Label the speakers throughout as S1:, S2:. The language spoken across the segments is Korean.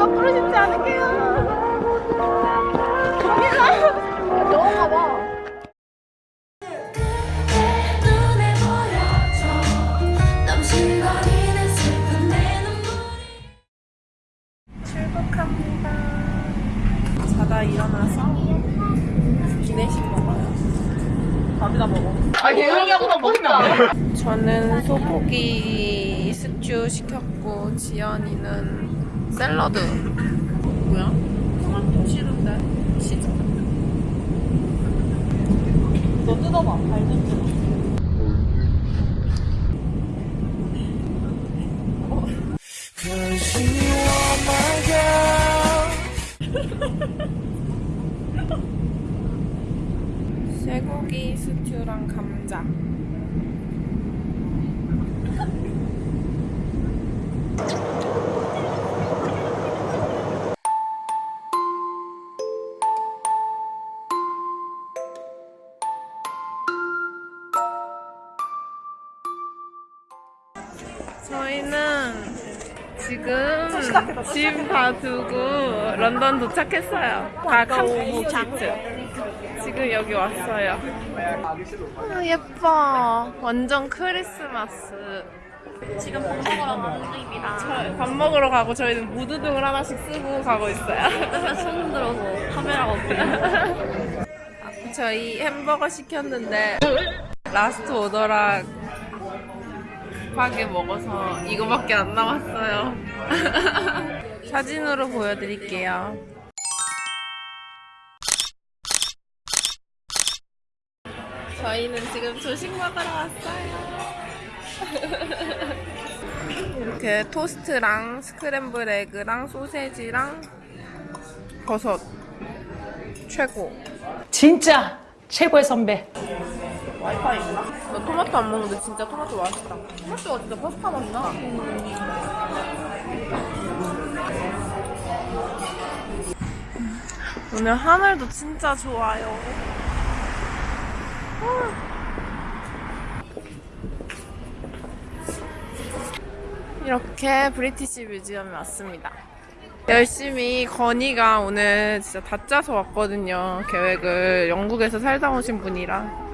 S1: 거꾸로 신지 않을게요. 갑니다. 너가 봐.
S2: 눈에 보여줘 넘실거리는 슬픈 내 눈물이
S1: 출국합니다. 자다 일어나서 기내식 먹어요. 밥이나 먹어. 아. 저는 소고기 스튜 시켰고 지연이는 샐러드. 뭐야? 토마토 싫은데? 치즈. 너 뜯어봐. 뜯어. 쇠고기 스튜랑 감자. 저희는 지금 짐 다 두고 런던 도착했어요. 다 캄프시트. 지금 여기 왔어요. 아, 예뻐. 완전 크리스마스.
S2: 지금 밥 먹으러 가는 중입니다
S1: 저- 밥 먹으러 가고 저희는 무드등을 하나씩 쓰고 가고 있어요.
S2: 맨날 손 흔들어서 카메라가 없거든요
S1: 저희 햄버거 시켰는데 last order랑 급하게 먹어서 이거밖에 안 남았어요. 사진으로 보여드릴게요. 저희는 지금 조식 먹으러 왔어요. 이렇게 토스트랑 scramble egg랑 소세지랑 버섯 최고.
S3: 진짜 최고의 선배.
S1: 와이파이 있나? 나 토마토 안 먹는데 진짜 토마토 맛있다. 토마토가 진짜 파스타 맛나. 오늘 하늘도 진짜 좋아요. 이렇게 브리티시 뮤지엄에 왔습니다. 열심히 건이가 오늘 진짜 다 짜서 왔거든요. 계획을 영국에서 살다 오신 분이랑.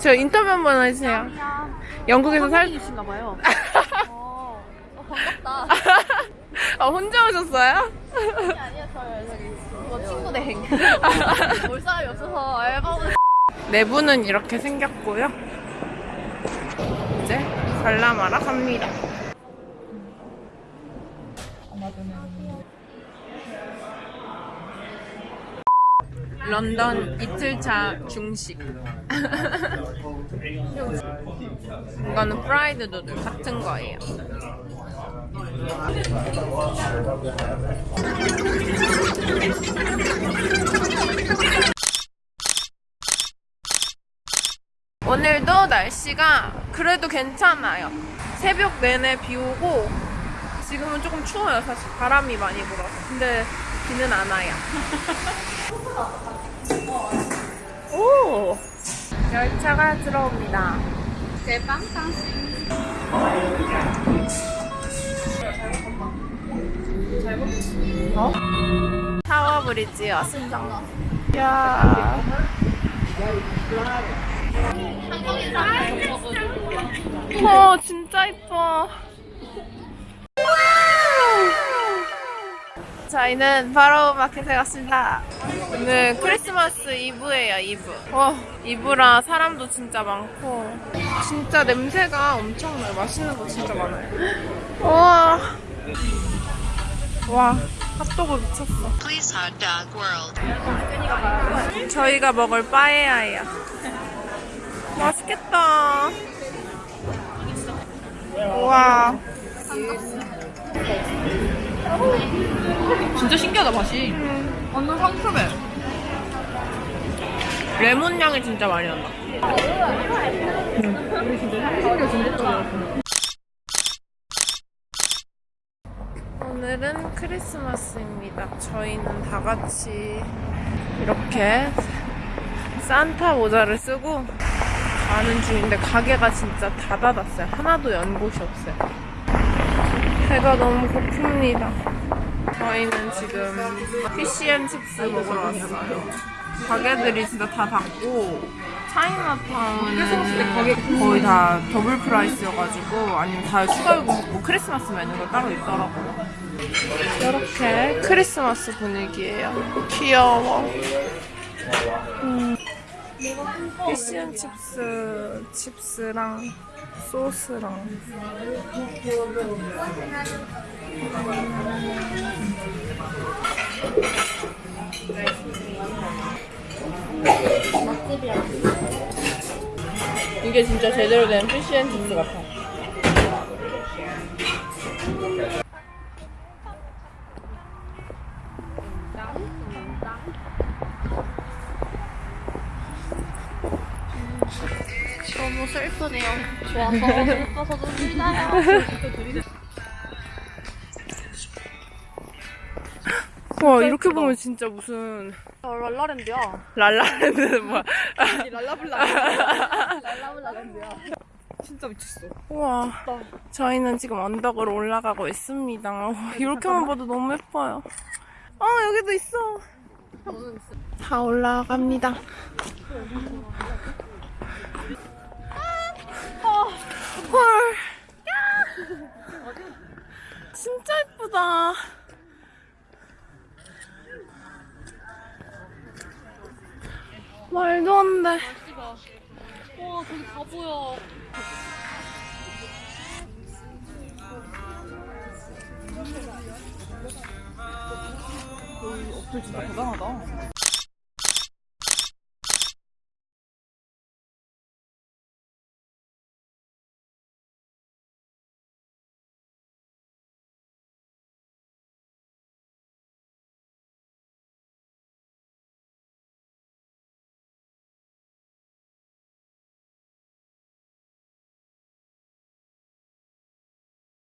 S1: 저 인터뷰 한 번 해주세요. 영국에서 살.
S2: 계신가 봐요 어, 어, 반갑다
S1: 아 혼자 오셨어요?
S2: 아니 아니요 저요 저기 뭐 친구 대행 볼 사람이 없어서 알바보다
S1: 내부는 이렇게 생겼고요. 이제 관람하러 갑니다. 런던 이틀차 중식. 이거는 프라이드 누들 같은 거예요. 오늘도 날씨가 그래도 괜찮아요. 새벽 내내 비 오고 지금은 조금 추워요. 사실 바람이 많이 불어서. 근데 비는 안 와요. 오! 열차가 들어옵니다.
S2: 대빵
S1: 어? 타워 브릿지 왔습니다. 야. 어, 진짜 이뻐. 저희는 바로 마켓에 갔습니다. 오늘 크리스마스 이브예요, 이브. 와, 이브라 사람도 진짜 많고, 진짜 냄새가 엄청나요. 맛있는 거 진짜 많아요. 와. 와, 핫도그 미쳤어.
S4: Please hot dog world.
S1: 저희가 먹을 빠에야예요. 맛있겠다. 와.
S2: 진짜 신기하다 맛이 완전 상큼해
S1: 레몬 향이 진짜 많이 난다. 오늘은 크리스마스입니다. 저희는 다 같이 이렇게 산타 모자를 쓰고 가는 중인데 가게가 진짜 다 닫았어요. 하나도 연 곳이 없어요. 배가 너무 고픕니다. 저희는 지금 fish and chips 먹으러 왔어요. 가게들이 진짜 다 닫고 차이나타운은 거의 다 double price여가지고 아니면 다 추가 요금 먹고 크리스마스 메뉴가 따로 있더라고요. 이렇게 크리스마스 분위기예요. 귀여워. 음. 피시앤 칩스 칩스랑 소스랑 이게 진짜 제대로 된 피시앤 칩스 같아.
S2: 너무 슬프네요. 좋아서 슬퍼서 눈물나요.
S1: 와 이렇게 보면 진짜 무슨
S2: 어, 랄라랜드야.
S1: 랄라랜드는 뭐야?
S2: 랄라블라. 랄라블라랜드야.
S1: 진짜 미쳤어. 우와. 저희는 지금 언덕으로 올라가고 있습니다. 와, 이렇게만 봐도 너무 예뻐요. 아, 여기도 있어. 다 올라갑니다. 헐. 진짜 예쁘다. 말도 안 돼.
S2: 와, 저기 다 보여.
S1: 진짜 대단하다.